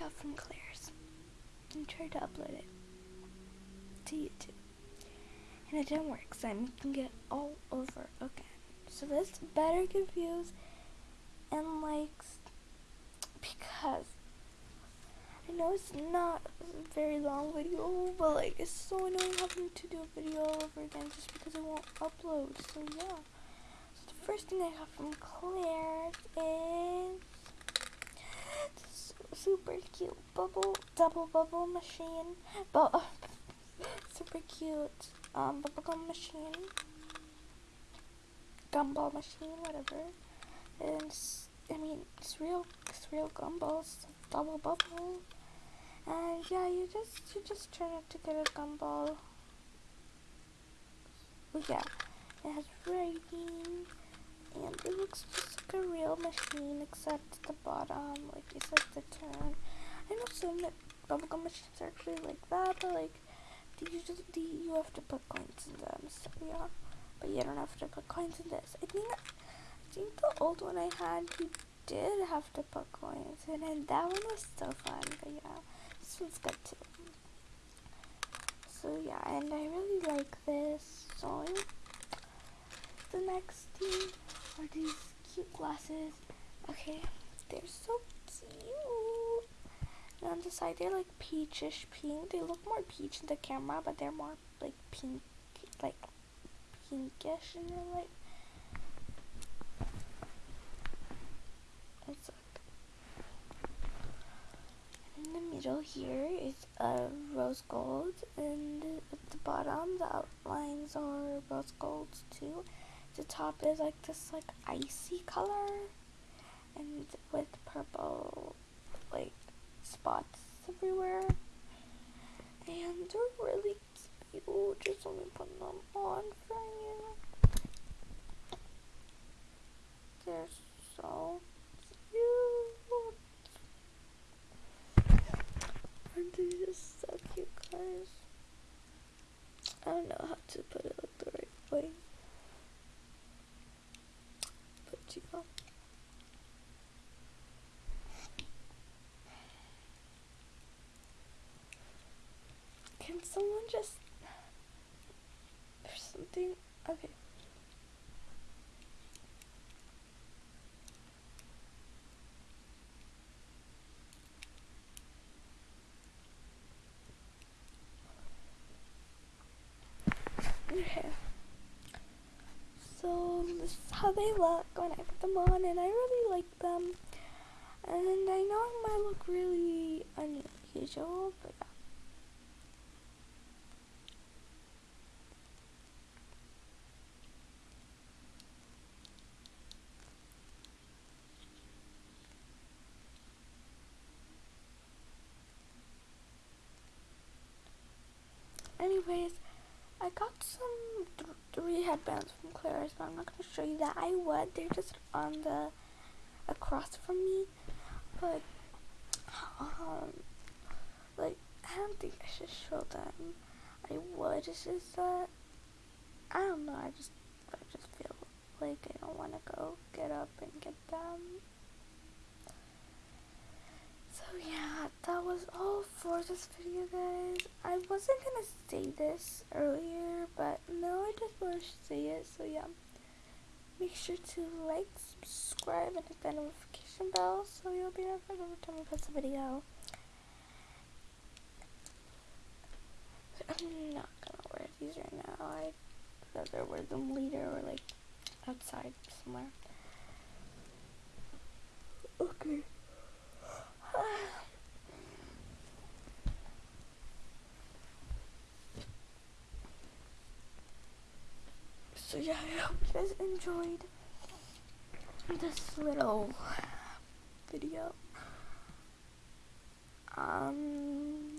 got from Claire's and tried to upload it to YouTube. And it didn't work, so I'm making it all over again. So this better get views and likes because I know it's not a very long video, but like it's so annoying having to do a video all over again just because it won't upload. So yeah. So the first thing I got from Claire is super cute bubble double bubble machine, but super cute um bubblegum machine, gumball machine, whatever. And I mean, it's real, it's real gumballs, double bubble. And yeah, you just you just turn it to get a gumball. But yeah, it has writing, and it looks just like a real machine, except the bottom, like it says the turn. I know some bubblegum machines are actually like that, but like these the, you have to put coins in them. So yeah, but you don't have to put coins in this. I think I think the old one I had, you did have to put coins in, and that one was so fun. But yeah this one's good too. So yeah, and I really like this. So the next thing are these cute glasses. Okay, they're so cute. And on the side, they're like peachish pink. They look more peach in the camera, but they're more like pink, like pinkish in real life. In the middle here is a rose gold and at the bottom the outlines are rose gold too the top is like this like icy color and with purple like spots everywhere and they're really cute just let me put them on for you they're so Aren't they just so cute, guys? I don't know how to put it like the right way. But yeah. Can someone just... There's something... Okay. Okay. So this is how they look when I put them on and I really like them. And I know it might look really unusual, but yeah. Anyways, I got some th three headbands from Claire's, but I'm not going to show you that. I would. They're just on the across from me. But, um, like, I don't think I should show them. I would. It's just that, I don't know. I just, I just feel like I don't want to go get up and get them. So yeah, that was all for this video guys. I wasn't gonna say this earlier, but now I just want to say it, so yeah. Make sure to like, subscribe, and hit that notification bell so you'll be notified every time I post a video. I'm not gonna wear these right now. I'd rather wear them later or like outside somewhere. Okay. So yeah, I hope you guys enjoyed this little video. Um,